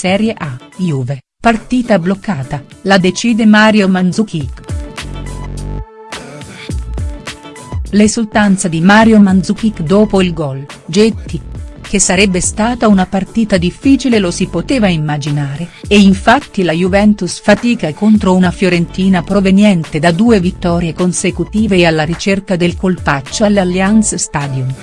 Serie A, Juve, partita bloccata, la decide Mario Mandzukic. L'esultanza di Mario Mandzukic dopo il gol, Getti, che sarebbe stata una partita difficile lo si poteva immaginare, e infatti la Juventus fatica contro una Fiorentina proveniente da due vittorie consecutive e alla ricerca del colpaccio all'Allianz Stadium.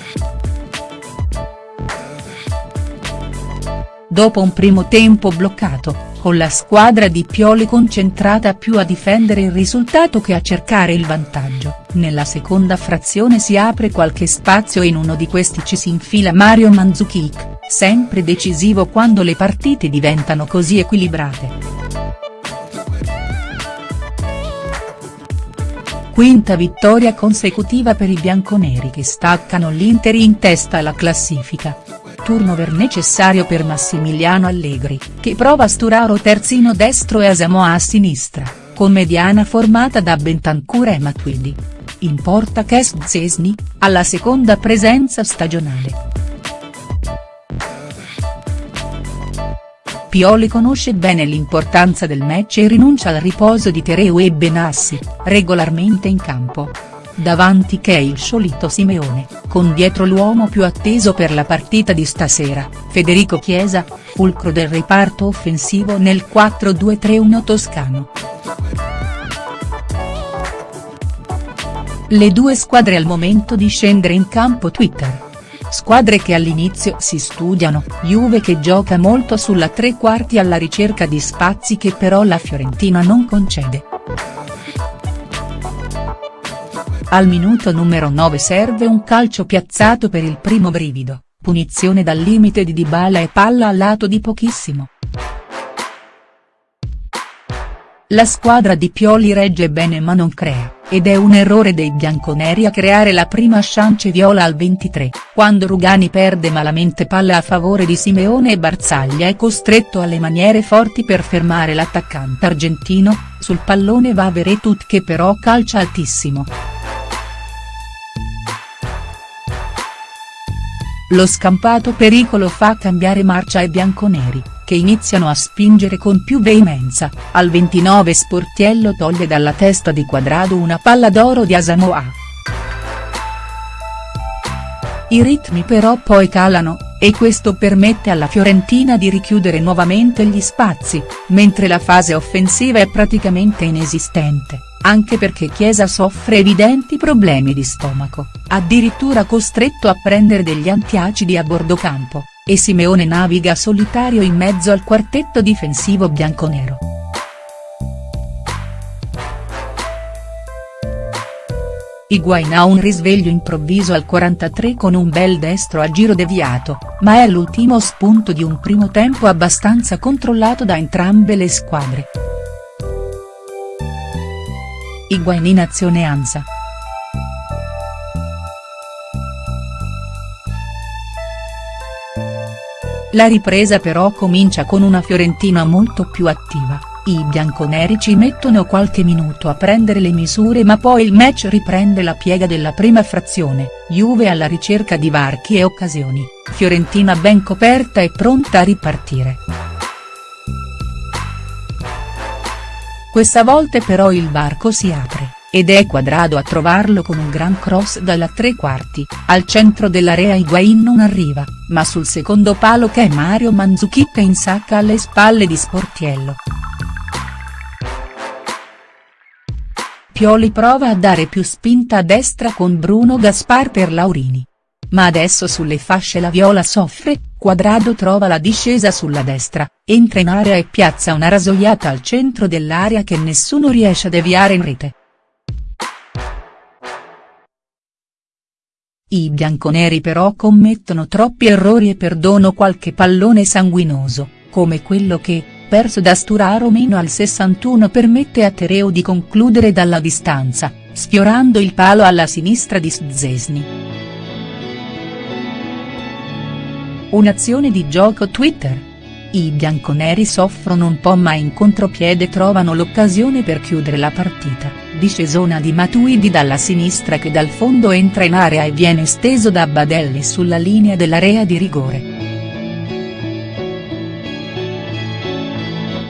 Dopo un primo tempo bloccato, con la squadra di Pioli concentrata più a difendere il risultato che a cercare il vantaggio, nella seconda frazione si apre qualche spazio e in uno di questi ci si infila Mario Mandzukic, sempre decisivo quando le partite diventano così equilibrate. Quinta vittoria consecutiva per i bianconeri che staccano l'Inter in testa alla classifica turnover necessario per Massimiliano Allegri, che prova Sturaro terzino destro e Asamoah a sinistra, con mediana formata da Bentancur e Matuidi. In porta Zesni, alla seconda presenza stagionale. Pioli conosce bene l'importanza del match e rinuncia al riposo di Tereu e Benassi, regolarmente in campo davanti che è il solito Simeone, con dietro l'uomo più atteso per la partita di stasera, Federico Chiesa, fulcro del reparto offensivo nel 4-2-3-1 toscano. Le due squadre al momento di scendere in campo Twitter. Squadre che all'inizio si studiano, Juve che gioca molto sulla tre quarti alla ricerca di spazi che però la Fiorentina non concede. Al minuto numero 9 serve un calcio piazzato per il primo brivido, punizione dal limite di Dybala e palla al lato di pochissimo. La squadra di Pioli regge bene ma non crea, ed è un errore dei bianconeri a creare la prima chance viola al 23, quando Rugani perde malamente palla a favore di Simeone e Barzaglia è costretto alle maniere forti per fermare l'attaccante argentino, sul pallone va Veretut che però calcia altissimo. Lo scampato pericolo fa cambiare marcia ai bianconeri, che iniziano a spingere con più veemenza, al 29 Sportiello toglie dalla testa di Quadrado una palla d'oro di Asamoah. I ritmi però poi calano, e questo permette alla Fiorentina di richiudere nuovamente gli spazi, mentre la fase offensiva è praticamente inesistente anche perché Chiesa soffre evidenti problemi di stomaco, addirittura costretto a prendere degli antiacidi a bordo campo, e Simeone naviga solitario in mezzo al quartetto difensivo bianconero. Higuain ha un risveglio improvviso al 43 con un bel destro a giro deviato, ma è l'ultimo spunto di un primo tempo abbastanza controllato da entrambe le squadre. Higuain in azione Ansa. La ripresa però comincia con una Fiorentina molto più attiva, i bianconeri ci mettono qualche minuto a prendere le misure ma poi il match riprende la piega della prima frazione, Juve alla ricerca di varchi e occasioni, Fiorentina ben coperta e pronta a ripartire. Questa volta però il varco si apre, ed è Quadrado a trovarlo con un gran cross dalla tre quarti, al centro dell'area Higuain non arriva, ma sul secondo palo che è Mario Mandzukic insacca alle spalle di Sportiello. Pioli prova a dare più spinta a destra con Bruno Gaspar per Laurini. Ma adesso sulle fasce la Viola soffre, Quadrado trova la discesa sulla destra, entra in area e piazza una rasoiata al centro dell'area che nessuno riesce a deviare in rete. I bianconeri però commettono troppi errori e perdono qualche pallone sanguinoso, come quello che, perso da Sturaro meno al 61 permette a Tereo di concludere dalla distanza, sfiorando il palo alla sinistra di Szczesny. Un'azione di gioco Twitter. I bianconeri soffrono un po' ma in contropiede trovano l'occasione per chiudere la partita, discesona di Matuidi dalla sinistra che dal fondo entra in area e viene steso da Badelli sulla linea dell'area di rigore.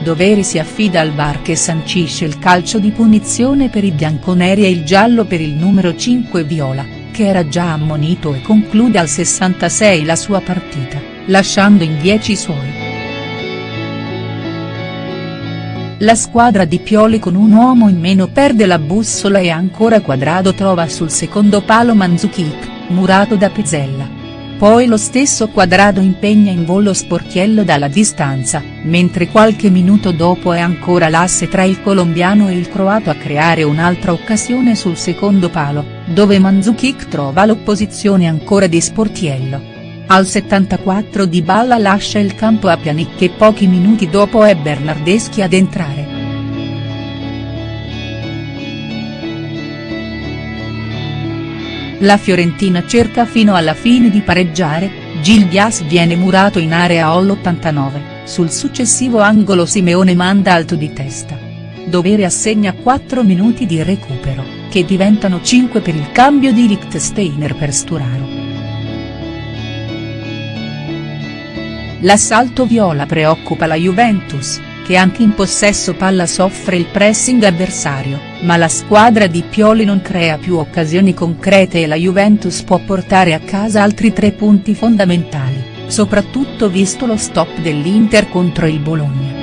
doveri si affida al VAR che sancisce il calcio di punizione per i bianconeri e il giallo per il numero 5 Viola, che era già ammonito e conclude al 66 la sua partita, lasciando in 10 i suoi. La squadra di Pioli con un uomo in meno perde la bussola e ancora Quadrado trova sul secondo palo Mandzukic, murato da Pezzella. Poi lo stesso Quadrado impegna in volo Sportiello dalla distanza, mentre qualche minuto dopo è ancora l'asse tra il colombiano e il croato a creare un'altra occasione sul secondo palo, dove Mandzukic trova l'opposizione ancora di Sportiello. Al 74 Di Balla lascia il campo a Pjanic e pochi minuti dopo è Bernardeschi ad entrare. La Fiorentina cerca fino alla fine di pareggiare, Gil Dias viene murato in area all'89, sul successivo angolo Simeone manda alto di testa. Dovere assegna 4 minuti di recupero, che diventano 5 per il cambio di Lichtsteiner per Sturaro. L'assalto viola preoccupa la Juventus, che anche in possesso palla soffre il pressing avversario, ma la squadra di Pioli non crea più occasioni concrete e la Juventus può portare a casa altri tre punti fondamentali, soprattutto visto lo stop dell'Inter contro il Bologna.